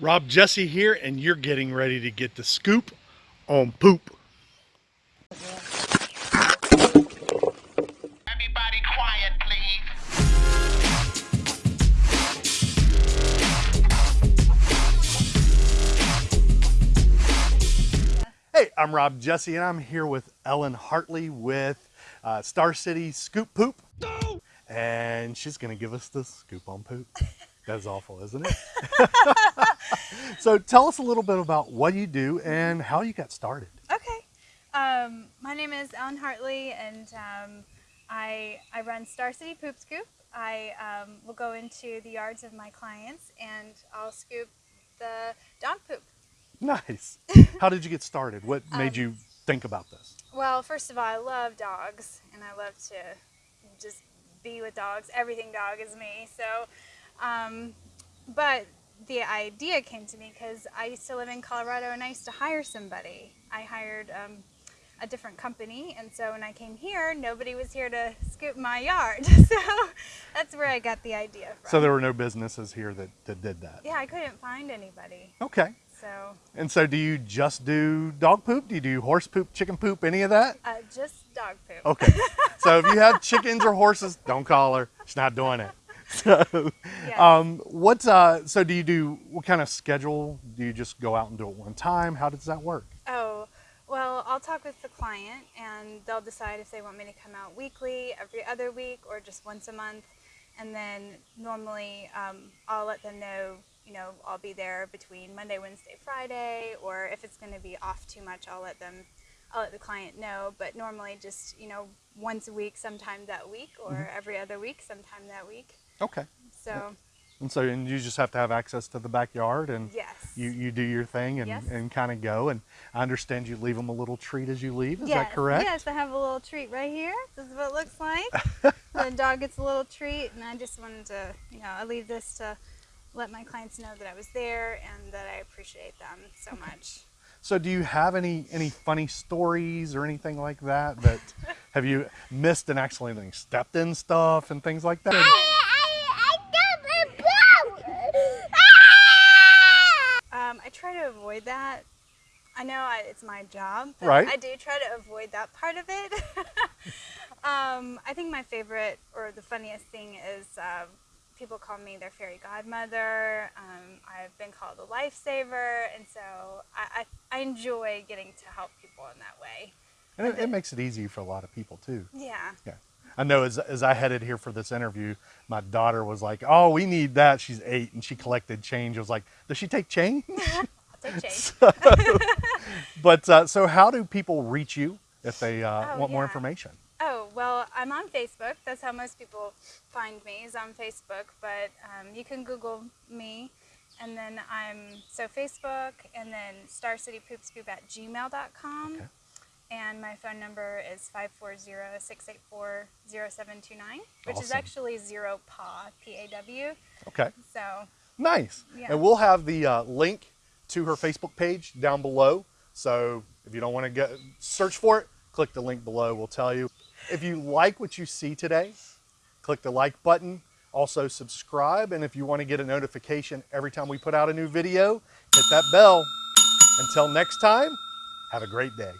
Rob Jesse here, and you're getting ready to get the scoop on poop. Everybody quiet, please. Hey, I'm Rob Jesse, and I'm here with Ellen Hartley with uh, Star City Scoop Poop. And she's going to give us the scoop on poop. That's awful, isn't it? so tell us a little bit about what you do and how you got started. Okay. Um, my name is Ellen Hartley, and um, I, I run Star City Poop Scoop. I um, will go into the yards of my clients and I'll scoop the dog poop. Nice. How did you get started? What made you think about this? Well, first of all, I love dogs, and I love to just be with dogs. Everything dog is me. So, um, but the idea came to me because I used to live in Colorado and I used to hire somebody. I hired um, a different company, and so when I came here, nobody was here to scoop my yard. so that's where I got the idea from. So there were no businesses here that, that did that. yeah, I couldn't find anybody. Okay. So And so do you just do dog poop? Do you do horse poop, chicken poop, any of that? uh, just dog poop. Okay. so if you have chickens or horses, don't call her. She's not doing it. So, Yes. um, what's uh? So do you do what kind of schedule? Do you just go out and do it one time? How does that work? Oh, well, I'll talk with the client and they'll decide if they want me to come out weekly, every other week, or just once a month. And then normally um, I'll let them know, you know, I'll be there between Monday, Wednesday, Friday, or if it's going to be off too much, I'll let them, I'll let the client know. But normally just, you know, once a week, sometime that week, or every other week, sometime that week. Okay. So, And so and you just have to have access to the backyard and yes. you, you do your thing and, Yes. and kind of go. And I understand you leave them a little treat as you leave. Is yes, that correct? Yes, I have a little treat right here. This is what it looks like. the dog gets a little treat, and I just wanted to, you know, I leave this to let my clients know that I was there and that I appreciate them so much. So do you have any any funny stories or anything like that? That have you missed and accidentally stepped in stuff and things like that? Um, I try to avoid that. I know I, it's my job, but Right. I do try to avoid that part of it. um, I think my favorite or the funniest thing is um, people call me their fairy godmother. Um, I've been called a lifesaver, and so I, I, I enjoy getting to help people in that way. And it, it makes it easy for a lot of people too. Yeah. Yeah. I know as, as I headed here for this interview, my daughter was like, Oh, we need that. She's eight and she collected change. I was like, Does she take change? Change. but uh, so, how do people reach you if they uh, Oh, want more information? Oh, well, I'm on Facebook. That's how most people find me, is on Facebook. But um, you can Google me. And then I'm, so Facebook, and then Star City Poop Scoop at gmail.com. Okay. And my phone number is 540-684-0729, which is actually zero PAW, P-A-W. Okay. So, Nice. Yeah. And we'll have the uh, link to her Facebook page down below. So if you don't want to go search for it, click the link below. We'll tell you. If you like what you see today, click the like button. Also subscribe. And if you want to get a notification every time we put out a new video, hit that bell. Until next time, have a great day.